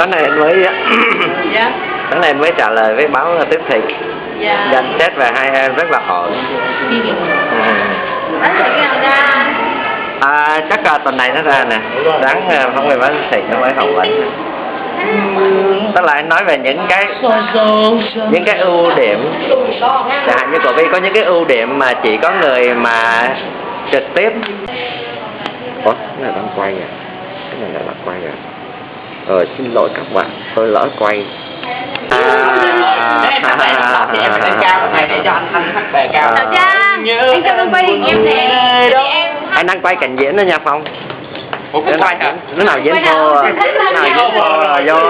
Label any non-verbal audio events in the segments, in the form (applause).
sáng nay anh mới Dạ. sáng nay anh mới trả lời với báo tiếp thị. Dạ. nhận xét về hai em rất là ổn à, ra? à, chắc là tuần này nó ra nè. À, phóng viên báo tiếp thị nó mới phỏng vấn tức là anh nói về những cái những cái ưu điểm. Chẳng hạn như của Vi có những cái ưu điểm mà chỉ có người mà trực tiếp Ủa, cái này đang quay à cái này là quay à ờ xin lỗi các bạn tôi lỡ quay. À, thì em phải lên cao này để cho anh anh hát bè cao Chào Trang, anh cho con quay hình em nè. Anh đang quay cảnh diễn đó nha phong. Ủa cũng quay hả? nó nào diễn phô à, nó nào diễn phô là do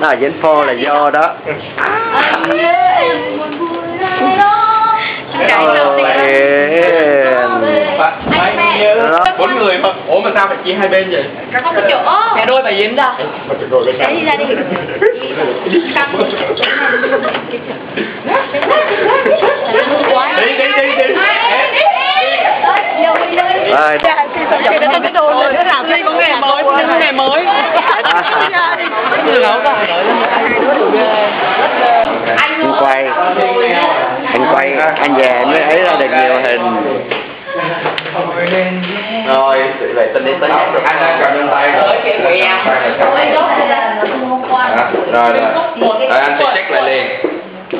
nó nào diễn phô là do đó. Anh nhớ đó. Cái bốn người mà ủa mà sao phải chia hai bên vậy Không có chỗ. mẹ đôi bài diễn ra Đấy, đi ra đi. đi đi đi đi Rồi. Cái cái đồ này nó làm cái có nghề mới, có nghề mới. anh quay anh quay anh về mới ấy ra được nhiều hình rồi về tình đi tới anh đang cầm lên tay rồi rồi rồi rồi anh sẽ check lại liền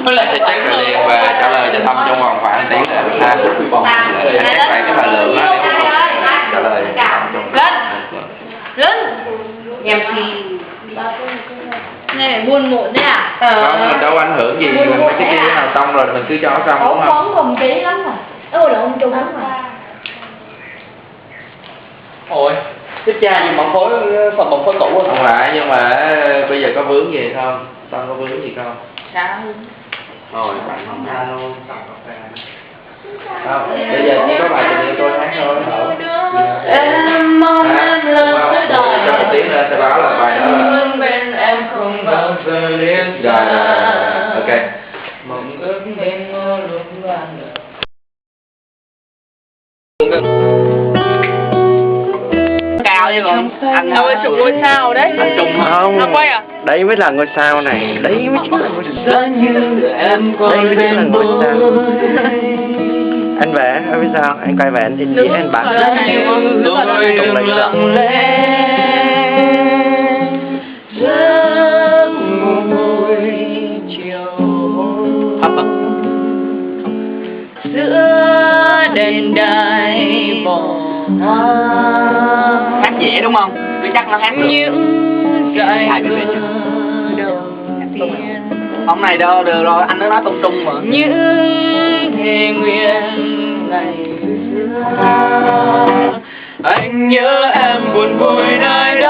anh sẽ check lại liền và trả lời cho thăm trong vòng khoảng tiếng là ha để anh check lại cái bài lượng đó để không trả lời Lớn. Em thì này buồn muộn đấy à? không mình đâu ảnh hưởng gì mình cái kia nào xong rồi mình cứ cho xong đúng không bóng còn kỹ lắm à. Ôi là ông trung lắm à. Ôi Thích cha gì bằng khối phần bằng khối cũ không phải nhưng mà ờ, bây giờ có vướng gì không? Xong có vướng gì không? Sao? rồi bạn không ra luôn không bây giờ chỉ có bài tình yêu tôi hát thôi Em mong em lớn tới cho một đời tiếng lên sẽ báo là bài đó là Luôn bên em không bao giờ liên rồi rồi rồi ok. Mộng ước bên ngô lúc ban đầu cao chứ còn anh Đâu là chủ ngôi sao đấy? Anh trung không. Nó quay à? đấy mới là ngôi sao này. Đấy mới chính là ngôi sao. Giá như em đây còn mới chính là bên ngôi sao. anh vẽ em biết sao? Anh quay về anh in diễn anh như tôi đừng lặng giữa đền đài bỏ hát dễ đúng không? Tôi chắc nó hát được. Hai ông này đâu được rồi anh nó nói tung tung mà. Những thề nguyện ngày xưa. Anh nhớ em buồn vui nơi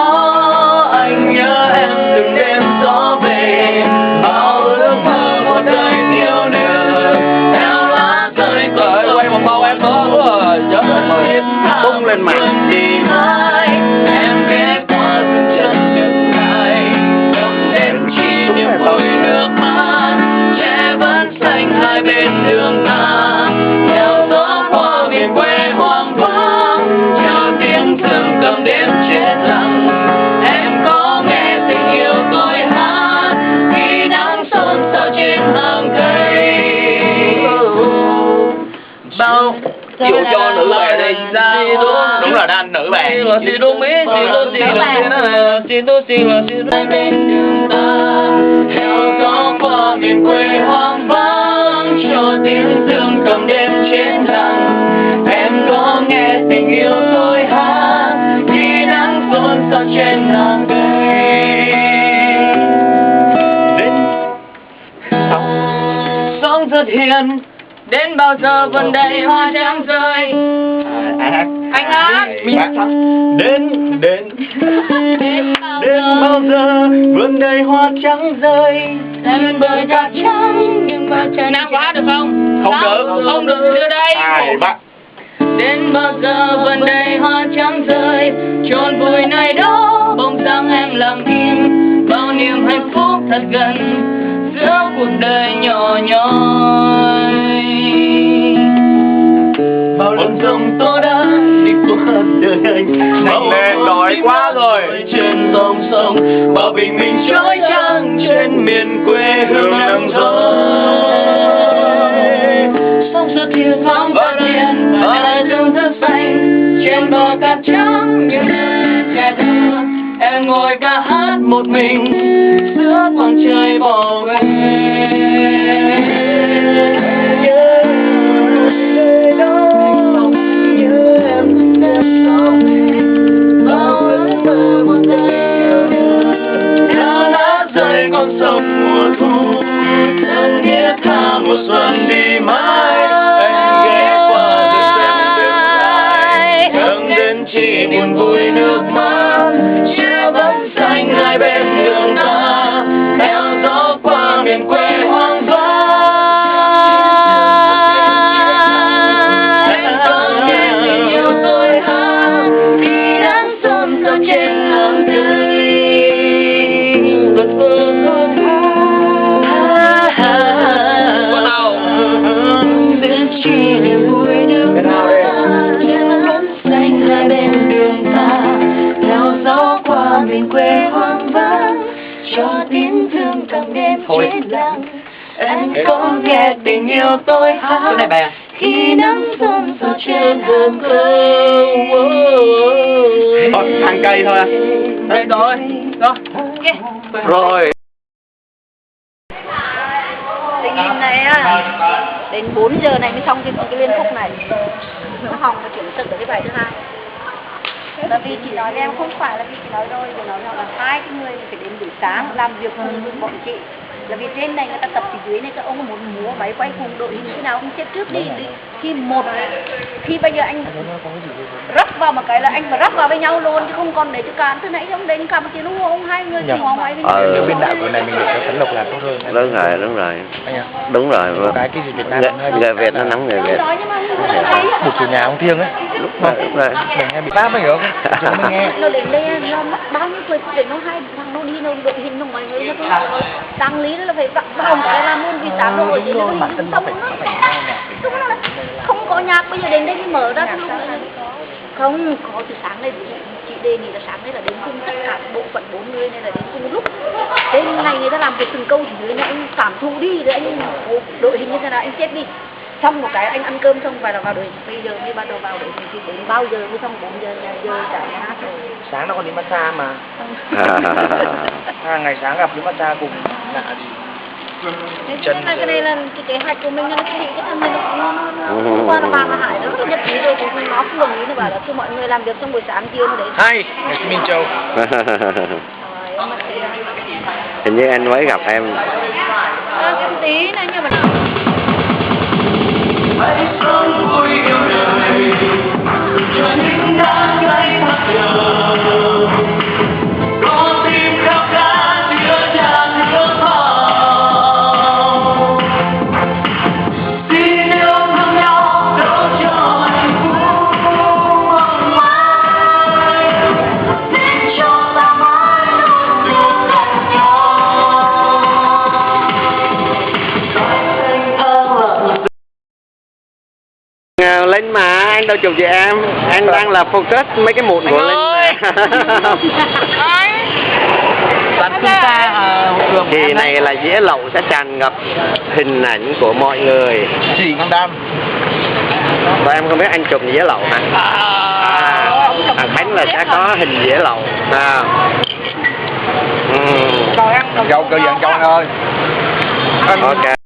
bao chịu cho nữ bạn đi. đúng là đàn nữ bè. Chị đô mỹ chị đô chị đô chị đô chị đô chị đô nhưng ta theo gió qua miền quê hoang vắng cho tiếng dương cầm đêm trên đằng em có nghe tình yêu tôi hát khi nắng rộn sao trên nàng cây đến. Sóng rất hiền đến bao giờ vẫn đầy hoa trắng rơi? Ai hát anh hát mình đến đến. Đến bao giờ? vườn đầy hoa trắng rơi? Em bơi cát trắng nhưng mà nào có hát được không? Không được. không được. đưa đây. Ai bắt đến bao giờ vườn đầy hoa trắng rơi? Chôn vùi nơi đó bóng dáng em lặng im bao niềm hạnh phúc thật gần giữa cuộc đời nhỏ nhoi. Bao lần dòng tố đã đi qua đời anh bao lên, đói quá rồi. trên dòng sông bao bình minh trói trăng trên miền quê hương nắng gió sông xuất hiện thoáng phát hiện và đại dương rất xanh trên bờ cát trắng những thơ em ngồi ca hát một mình, giữa khoảng trời bỏ về. Nhớ nơi đó nhớ em em sống bao ước mơ một đời đã đã rơi con sông mùa thu thân nghĩa tha mùa xuân đi mãi. Anh ghé qua để xem đêm dài hướng đến chỉ buồn vui nước mắt. Qua miền hát khi nắng xuân rơi trên đường cây Thôi, ăn cây thôi à. Đây rồi, rồi, rồi. Tình hình này á đến 4 giờ này mới xong cái, cái liên khúc này. Nó hòng và chuyển được cái bài thứ hai. Là vì chị nói với em không phải là vì chị nói rồi chị nói rằng là hai cái người phải đến buổi sáng làm việc cùng với bọn chị là vì trên này người ta tập thì dưới này các ông có muốn múa máy quay cùng đội hình như nào không xếp trước đi. Đi khi một khi bây giờ anh rắp vào một cái là anh phải rắp vào với nhau luôn chứ không còn để cho cản từ nãy ông đến cầm tiền ông ông hai người cùng hòa máy với nhau. Ờ. biên đạo của này mình được tấn lộc là tốt hơn. Đúng rồi đúng rồi. Đúng rồi vâng. cái cái gì Việt Nam Người, người Việt nó nắm người Việt. mà không thấy một chủ nhà ông thiêng ấy. Lúc rồi lúc rồi. Mình nghe bị bác mới hiểu không? Chúng mới nghe. Nó đến đây nó mất bao nhiêu tuổi để nó hai thằng nó đi nó đội hình nó ngoài người nó cứ tăng lý đó là phải vặn một cái làm luôn vì sáng nó ở dưới nó hình xong nó đúng là không có nhạc bây giờ đến đây mới mở ra này không có từ sáng nay chị đề nghị là sáng nay là đến cùng tất cả bộ phận bốn người này là đến cùng lúc. Đến ngày người ta làm việc từng câu thì này anh cảm thụ đi rồi anh đội hình như thế nào anh chết đi xong một cái anh ăn cơm xong và là vào đội bây giờ mới bắt đầu vào đội thì đến bao giờ mới xong bốn giờ nhà giờ cả hát rồi. Sáng nó còn đi massage mà. (laughs) À, ngày sáng gặp đi massage cùng lạ gì Thế cho nên là cái này là cái kế hoạch của mình là cái cái thằng này nó nó nó qua là bà mà hải nó rất là nhất trí rồi cũng nó không đồng ý nó bảo là cứ mọi người làm việc trong buổi sáng chiều nó đấy hay Minh Châu. Hình như anh mới gặp em. À, tí này nhưng mà hãy sống vui yêu đời. Cho những đã gãy mắt Linh mà anh đâu chụp chị em. Anh đang là focus mấy cái mụn của Linh mà. (laughs) bạn chúng ta à, thường kỳ này là dĩa lậu sẽ tràn ngập hình ảnh của mọi người. Chỉ con đam. Và em không biết anh chụp dĩa lậu hả? À, à Khánh là sẽ có hình dĩa lậu à. ừ. dâu cơ dặn châu anh ơi. Ok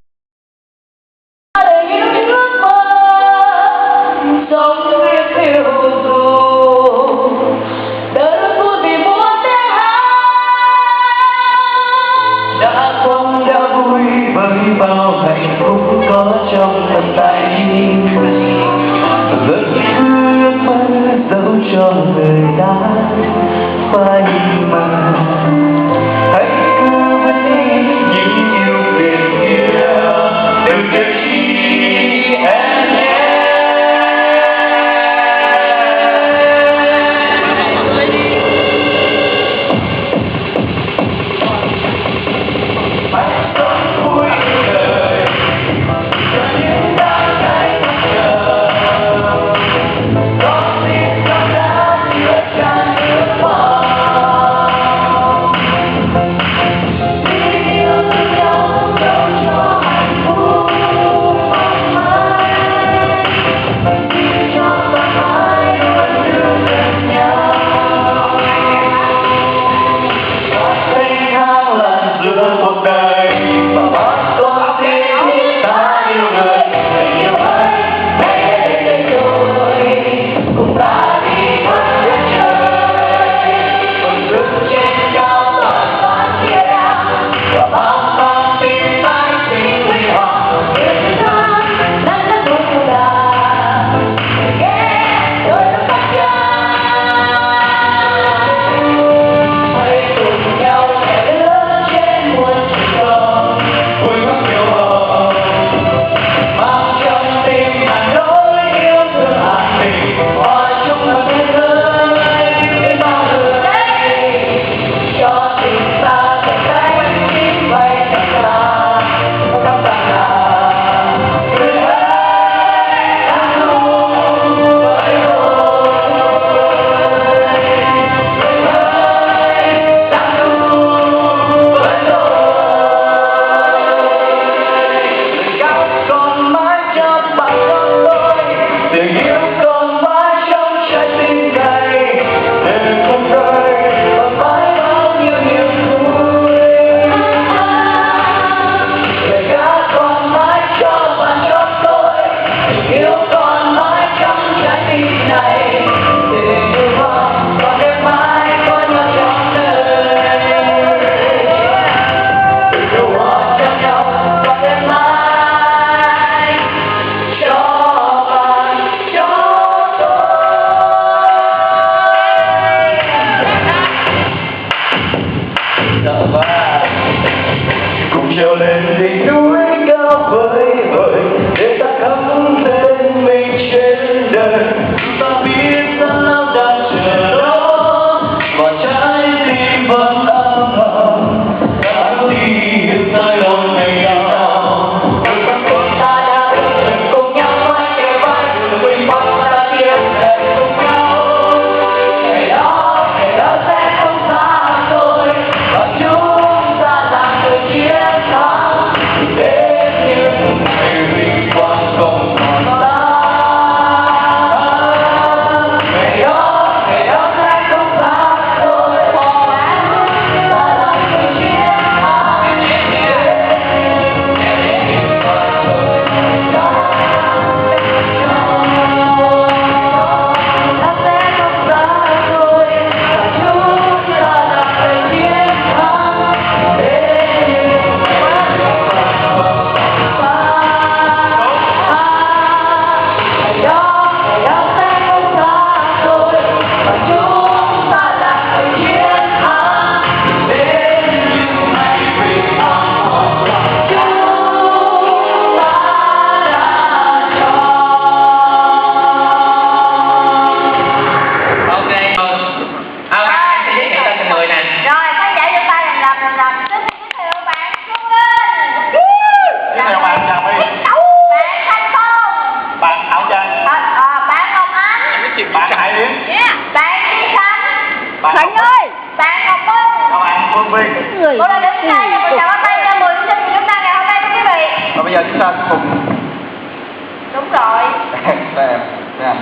không xem nha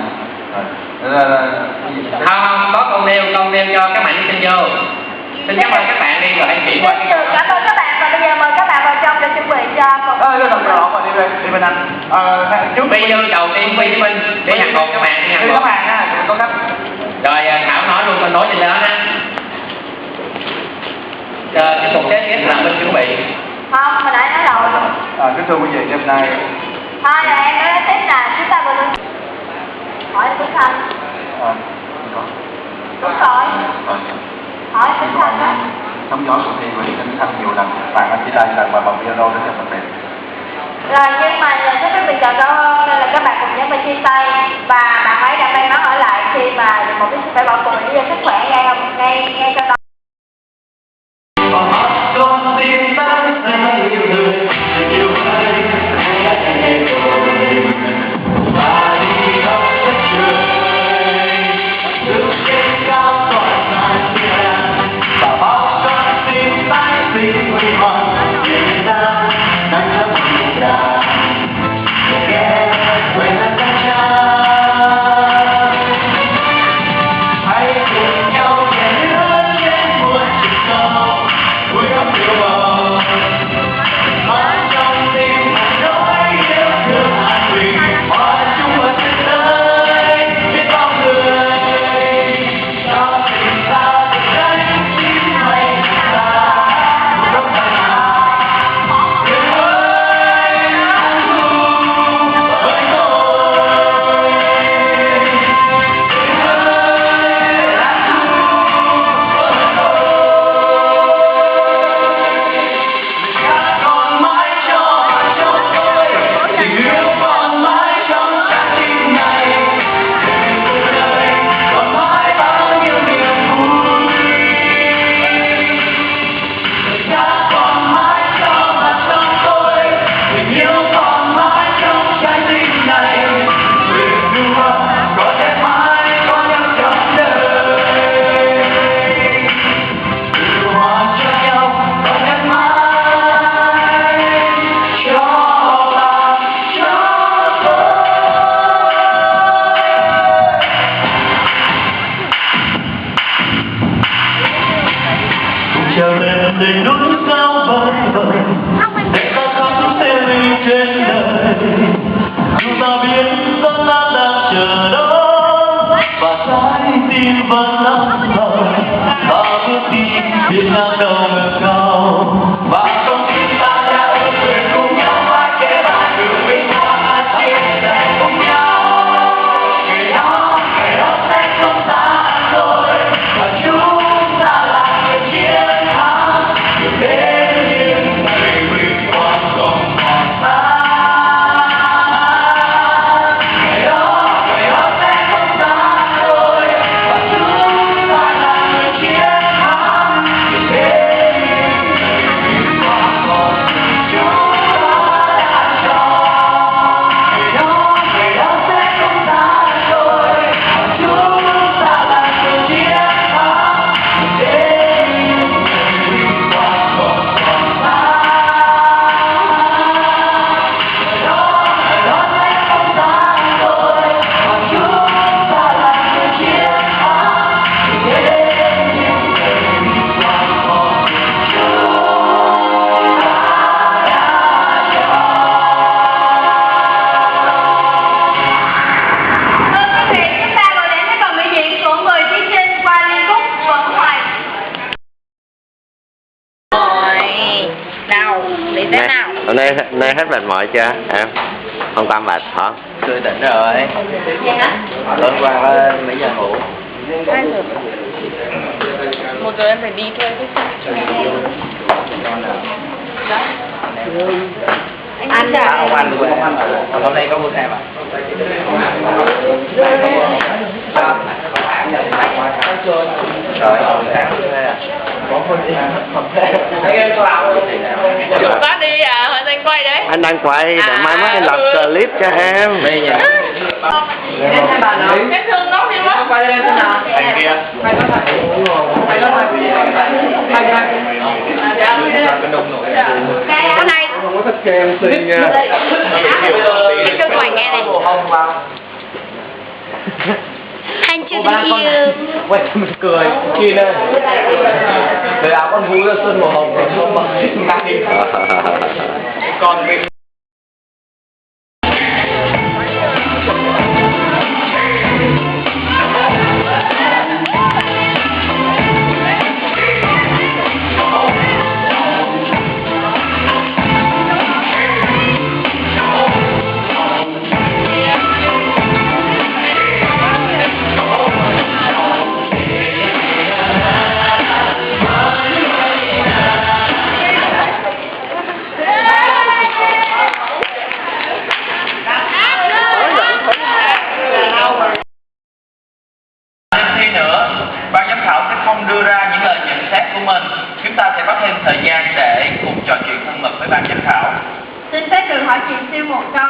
không không có con nêu con nêu cho các bạn xin vô. Xin dạ. cảm ơn các bạn đi rồi anh chuyển qua. Dạ, cảm ơn các bạn. Và bây giờ mời các bạn vào trong để chuẩn bị cho phần ơi lên đồng rõ mà đi về đi bên anh. Ờ trước bây giờ đầu tiên vi với minh để nhận một các bạn nhận hàng một. các bạn ha có cách rồi à, thảo nói luôn con nói gì đó ha chờ tiếp tục kế tiếp là mình chuẩn bị không mà đã nói rồi. À kính thưa quý vị đêm nay hai là em nói tiếp là chúng ta vừa luôn Hỏi Tuấn Thành Ờ, đúng rồi. Hỏi Tuấn Thành đó. Sóng gió của thi Nguyễn Tuấn Thành nhiều lần Bạn anh chỉ đây lần mà bằng piano đến cho mình đẹp rồi nhưng mà nhờ các quý bình chọn cao hơn nên là các bạn cùng nhớ mình chia tay. Và bạn ấy đã may mắn ở lại khi mà một cái phải bỏ cuộc lý sức khỏe ngay ngay ngay cho đó number hết mệt mỏi chưa? Em không qua mệt hả? Tôi tỉnh rồi? Tối qua có mấy giờ ngủ? Hai giờ. Một giờ em phải đi xe. Anh ăn À, chả? ông anh quên ông anh rồi hôm nay có mua thêm à? Rồi có đi à, hồi anh quay đang quay để mai mốt anh làm clip cho em. Bây giờ Cái thương nó đi mất. anh kia. Cái này. Cái cho mày nghe này. Anh chưa tình yêu. quay mình cười. Chi lên. Để áo con vú ra sơn màu hồng rồi không bằng còn (laughs) mình